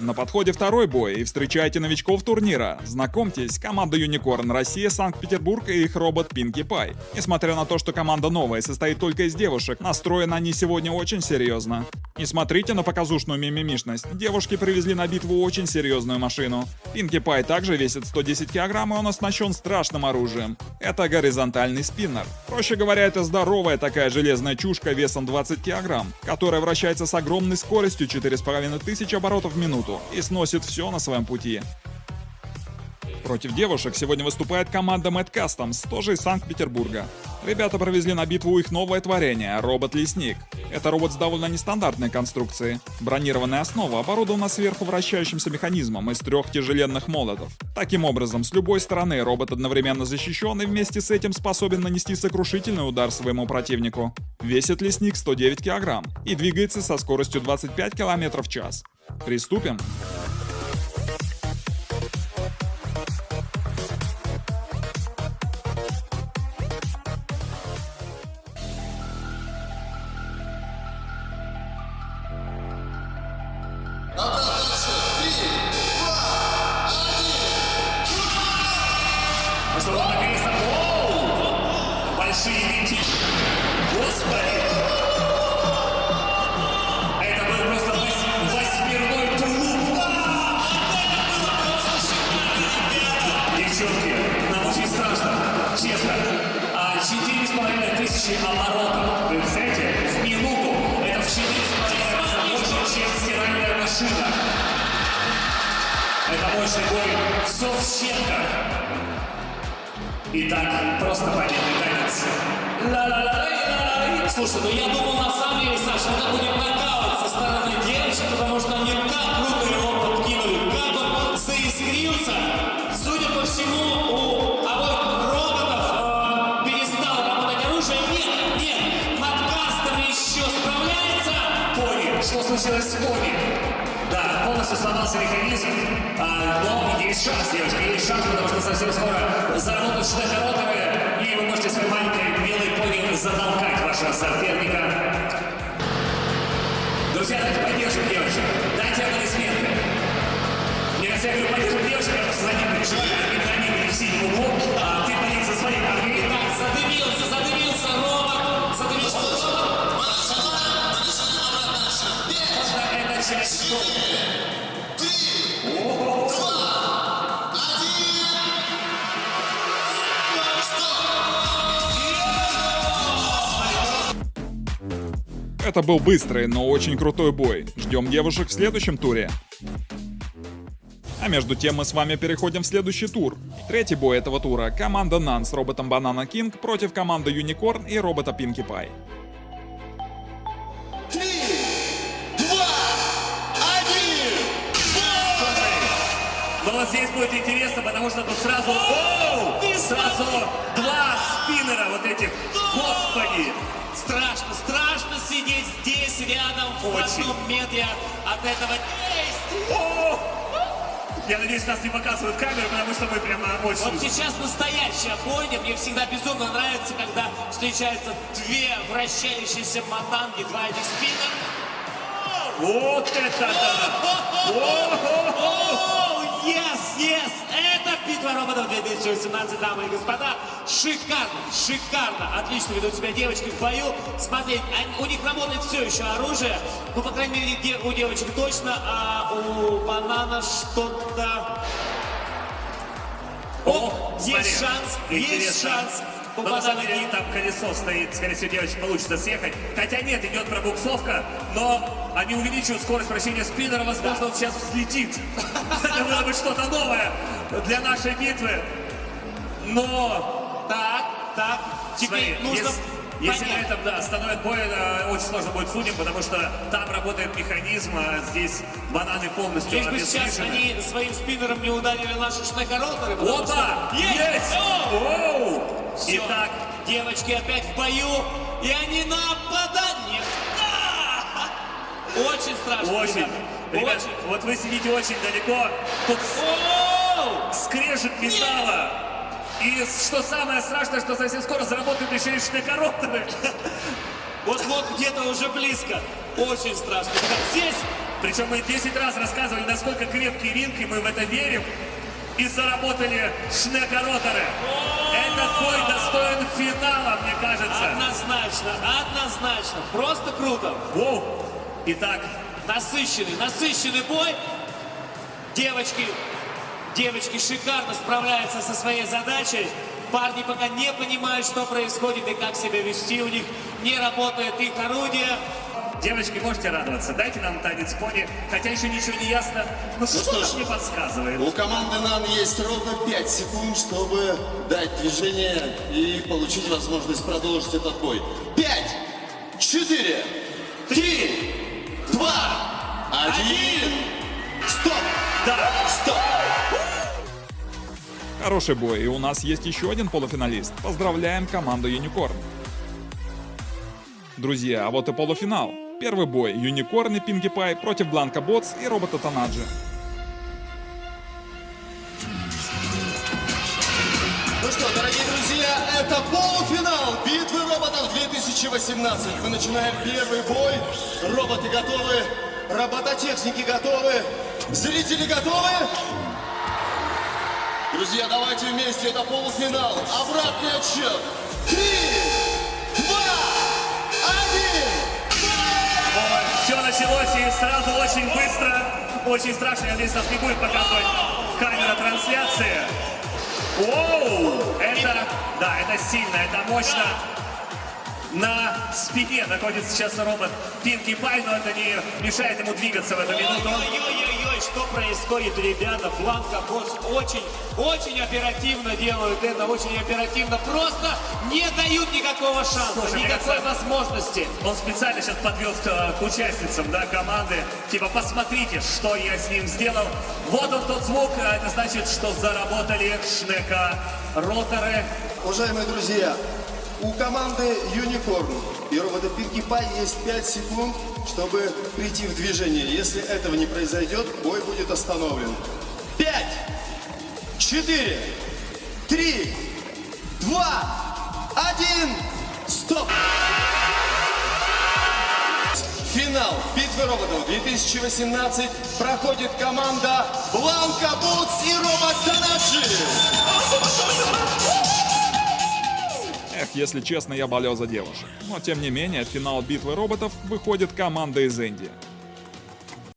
На подходе второй бой и встречайте новичков турнира. Знакомьтесь, команда Unicorn Россия, Санкт-Петербург и их робот Pinkie Pie. Несмотря на то, что команда новая и состоит только из девушек, настроены они сегодня очень серьезно. Не смотрите на показушную мимимишность. Девушки привезли на битву очень серьезную машину. Pinkie Pie также весит 110 килограмм и он оснащен страшным оружием. Это горизонтальный спиннер. Проще говоря, это здоровая такая железная чушка весом 20 килограмм, которая вращается с огромной скоростью 4500 оборотов в минуту и сносит все на своем пути. Против девушек сегодня выступает команда Mad Customs, тоже из Санкт-Петербурга. Ребята провезли на битву их новое творение – робот-лесник. Это робот с довольно нестандартной конструкцией. Бронированная основа оборудована сверху вращающимся механизмом из трех тяжеленных молотов. Таким образом, с любой стороны робот одновременно защищен и вместе с этим способен нанести сокрушительный удар своему противнику. Весит лесник 109 кг и двигается со скоростью 25 км в час. Приступим. Abra машина. Это мощный бой. Щепках. Итак, просто победный танец. Ла-ла-ла-ла-ла-ла. Слушай, ну я думал, на самом деле, Саша, это будет нокаут со стороны девочек, потому что они так круто его подкинули, как он заискрился. Судя по всему, у обоих роботов э, перестало работать оружие. Нет, нет, надкастер еще справляется. Пони. Что случилось с Пони? Да, полностью сломался механизм, а, но есть шанс, девочки, есть шанс, потому что совсем скоро заработают шнекороторы, и вы можете своей маленькой белой пони затолкать вашего соперника. Друзья, давайте поддержим девочек, дайте аплодисменты. Мне кажется, я говорю, поддержим девочек, я просто за переживаю, именно они были в синем углу, Это был быстрый, но очень крутой бой. Ждем девушек в следующем туре. А между тем мы с вами переходим в следующий тур. Третий бой этого тура – команда Нан с роботом Банана Кинг против команды Юникорн и робота Пинки Пай. Но вот здесь будет интересно, потому что тут сразу, оу, сразу два спиннера вот этих. Рядом в Очень. одном метре от этого действия. О! Я надеюсь, нас не показывают камеры, потому что мы прямо очень... Вот сейчас настоящая бойня. Мне всегда безумно нравится, когда встречаются две вращающиеся мотанги, два этих спиннера. Вот это да! Оу, yes, yes! Это битва роботов 2018, дамы и господа. Шикарно, шикарно. Отлично ведут себя девочки в бою. Смотреть, у них работает все еще оружие. Ну, по крайней мере, у девочек точно, а у банана что-то... О, есть смотри, шанс, есть интересно. шанс. У Но на самом деле там колесо стоит, скорее всего, девочке получится съехать. Хотя нет, идет пробуксовка, но они увеличивают скорость вращения спиннера, возможно, он сейчас взлетит. Это было бы что-то новое для нашей битвы. Но Так, так. Теперь Смотри, нужно если, если на понять. этом да, остановят бой, э, очень сложно будет судьям, потому что там работает механизм, а здесь бананы полностью Лишь бы сейчас они своим спиннером не ударили наши шнекороторы. потому Опа! что- Есть! О! Оу! Всё. Итак, Девочки опять в бою, и они нападание. Да! Очень страшно, очень. Ребят, Очень. вот вы сидите очень далеко, тут Оу! Скрежет металла. И что самое страшное, что совсем скоро заработают еще и шнекороторы. Вот-вот где-то уже близко. Очень страшно. Как здесь Причем мы 10 раз рассказывали, насколько крепкий ринг, и мы в это верим. И заработали шнека-роторы. Этот бой достоин финала, мне кажется. однозначно, однозначно. Просто круто. Воу. Итак, Насыщенный, насыщенный бой. Девочки, девочки шикарно справляются со своей задачей. Парни пока не понимают, что происходит и как себя вести. У них не работает их орудие. девочки, можете радоваться. Дайте нам танец пони. Хотя еще ничего не ясно. Но что что-то ж, мне подсказывает. У команды НАН есть ровно 5 секунд, чтобы дать движение и получить возможность продолжить этот бой. 5, 4, 3, 2, 1. Стоп! Да. Стоп! Хороший бой, и у нас есть еще один полуфиналист. Поздравляем команду Юникорн. Друзья, а вот и полуфинал. Первый бой Юникорн и Пинки Пай против Бланка Ботс и робота Танаджи. Ну что, дорогие друзья, это полуфинал битвы роботов 2018. Мы начинаем первый бой. Роботы готовы, робототехники готовы, зрители готовы. Друзья, давайте вместе, это полуфинал. Обратный отсчет. Три, два, один. Все началось и сразу очень быстро. Очень страшно. Я надеюсь, нас не будет показывать камера трансляции. Оу! Это, да, это сильно, это мощно. На спине находится сейчас робот Пинки Пай, но это не мешает ему двигаться в эту минуту. Ой-ой-ой, что происходит, ребята? Бланка Босс очень, очень оперативно делают это, очень оперативно. Просто не дают никакого шанса, Слушай, никакой кажется, возможности. Он специально сейчас подвел к, к участницам да, команды. Типа, посмотрите, что я с ним сделал. Вот он тот звук. а Это значит, что заработали шнека роторы. Уважаемые друзья, у команды Юникорн и робота Пинки Пай есть 5 секунд, чтобы прийти в движение. Если этого не произойдет, бой будет остановлен. 5, 4, 3, 2, 1, стоп! Финал битвы роботов 2018 проходит команда Бланка Бутс и робот Танаджи. Эх, если честно, я болел за девушек. Но тем не менее, финал битвы роботов выходит команда из Индии.